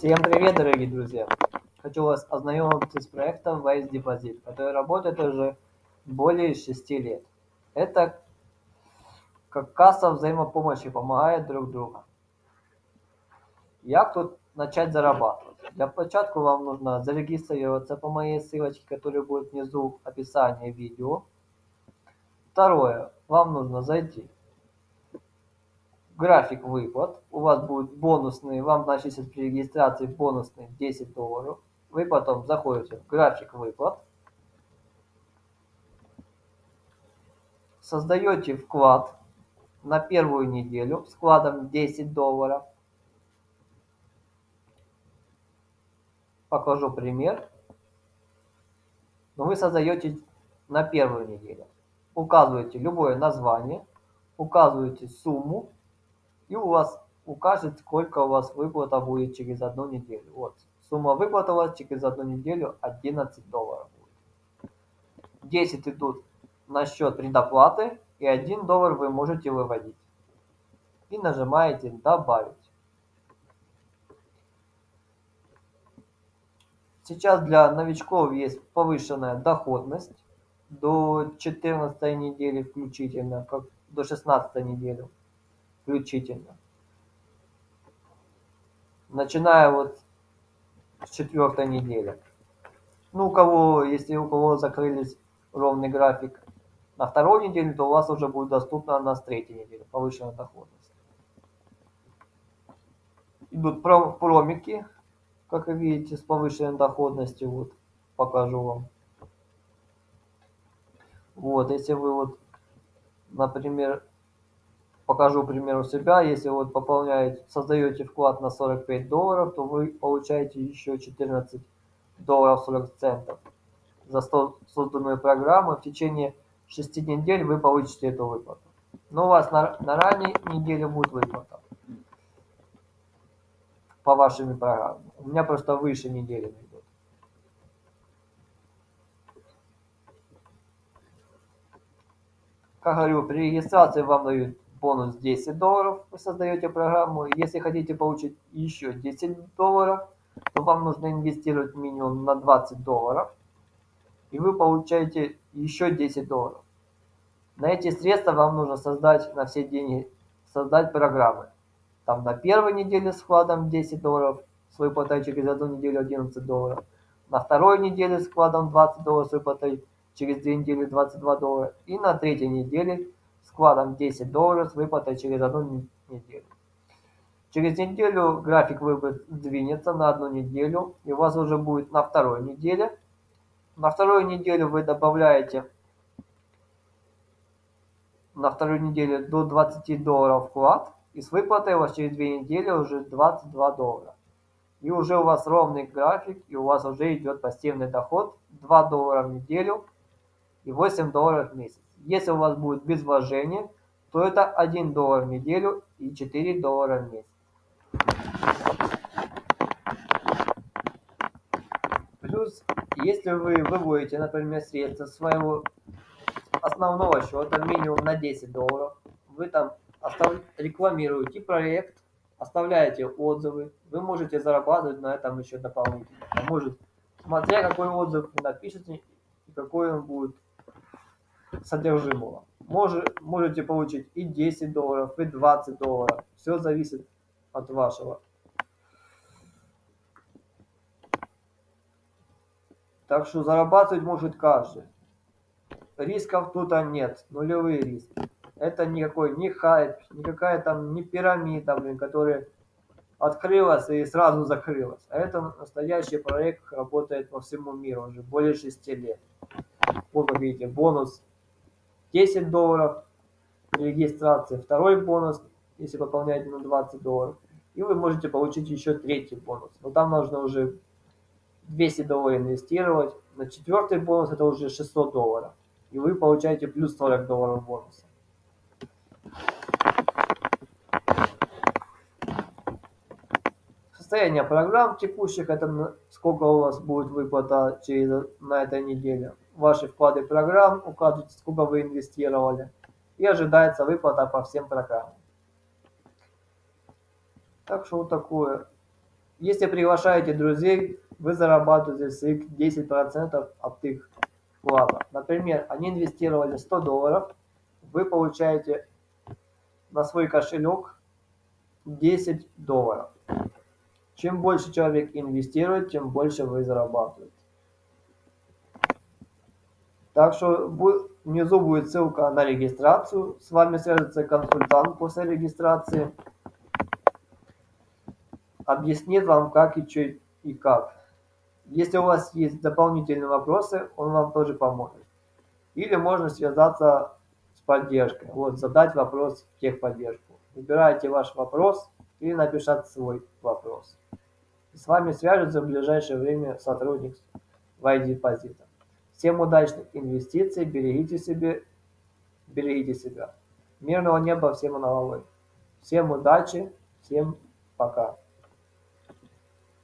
Всем привет, дорогие друзья! Хочу вас ознакомить с проектом Wise Deposit, который работает уже более 6 лет. Это как касса взаимопомощи помогает друг другу. Як тут начать зарабатывать? Для початку вам нужно зарегистрироваться по моей ссылочке, которая будет внизу в описании видео. Второе. Вам нужно зайти график выплат. У вас будет бонусный, вам начислят при регистрации бонусный 10 долларов. Вы потом заходите в график выплат. Создаете вклад на первую неделю с вкладом 10 долларов. Покажу пример. Но вы создаете на первую неделю. Указываете любое название, указываете сумму и у вас укажет, сколько у вас выплата будет через одну неделю. Вот, сумма выплаты у вас через одну неделю 11 долларов будет. 10 идут на счет предоплаты, и 1 доллар вы можете выводить. И нажимаете «Добавить». Сейчас для новичков есть повышенная доходность до 14 недели включительно, как до 16 недели включительно. Начиная вот с четвертой недели. Ну, у кого, если у кого закрылись ровный график на второй неделе, то у вас уже будет доступно на с третьей недели повышенная доходность. Идут промики, как вы видите, с повышенной доходностью. Вот, покажу вам. Вот, если вы вот, например, покажу пример у себя. Если вот пополняете, создаете вклад на 45 долларов, то вы получаете еще 14 долларов 40 центов за созданную программу. В течение 6 недель вы получите эту выплату. Но у вас на, на ранней неделе будет выплата по вашими программам. У меня просто выше недели идет. Как говорю, при регистрации вам дают бонус 10 долларов, вы создаете программу. Если хотите получить еще 10 долларов, то вам нужно инвестировать минимум на 20 долларов. И вы получаете еще 10 долларов. На эти средства вам нужно создать на все деньги, создать программы. Там на первой неделе с вкладом 10 долларов, с выплатой через одну неделю 11 долларов. На второй неделе с вкладом 20 долларов, с выплатой через две недели 22 доллара. И на третьей неделе вкладом 10 долларов с выплатой через одну неделю. Через неделю график выплат сдвинется на одну неделю, и у вас уже будет на второй неделе. На вторую неделю вы добавляете на вторую неделю до 20 долларов вклад, и с выплатой у вас через две недели уже 22 доллара. И уже у вас ровный график, и у вас уже идет пассивный доход 2 доллара в неделю и 8 долларов в месяц. Если у вас будет без вложения, то это 1 доллар в неделю и 4 доллара в месяц. Плюс, если вы выводите, например, средства своего основного счета минимум на 10 долларов, вы там рекламируете проект, оставляете отзывы, вы можете зарабатывать на этом еще дополнительно. А может, смотря какой отзыв вы напишете и какой он будет содержимого. Может, можете получить и 10 долларов, и 20 долларов. Все зависит от вашего. Так что зарабатывать может каждый. Рисков тут нет, нулевые риски. Это никакой не хайп, никакая там не пирамида, блин, которая открылась и сразу закрылась. А это настоящий проект, работает по всему миру уже более 6 лет. Вот, как видите, бонус 10 долларов при регистрации, второй бонус, если пополняете на 20 долларов, и вы можете получить еще третий бонус. Но там нужно уже 200 долларов инвестировать. На четвертый бонус это уже 600 долларов. И вы получаете плюс 40 долларов бонуса. Состояние программ текущих, это сколько у вас будет выплата через, на этой неделе ваши вклады программ, указывайте, сколько вы инвестировали, и ожидается выплата по всем программам. Так что вот такое. Если приглашаете друзей, вы зарабатываете своих 10% от их вклада. Например, они инвестировали 100 долларов, вы получаете на свой кошелек 10 долларов. Чем больше человек инвестирует, тем больше вы зарабатываете. Так что внизу будет ссылка на регистрацию. С вами свяжется консультант после регистрации. Объяснит вам, как и что и как. Если у вас есть дополнительные вопросы, он вам тоже поможет. Или можно связаться с поддержкой. Вот, задать вопрос в техподдержку. Выбираете ваш вопрос или напишите свой вопрос. С вами свяжется в ближайшее время сотрудник в iDeposit. Всем удачных инвестиций, берегите себе, берегите себя. Мирного неба всем на головой. Всем удачи, всем пока.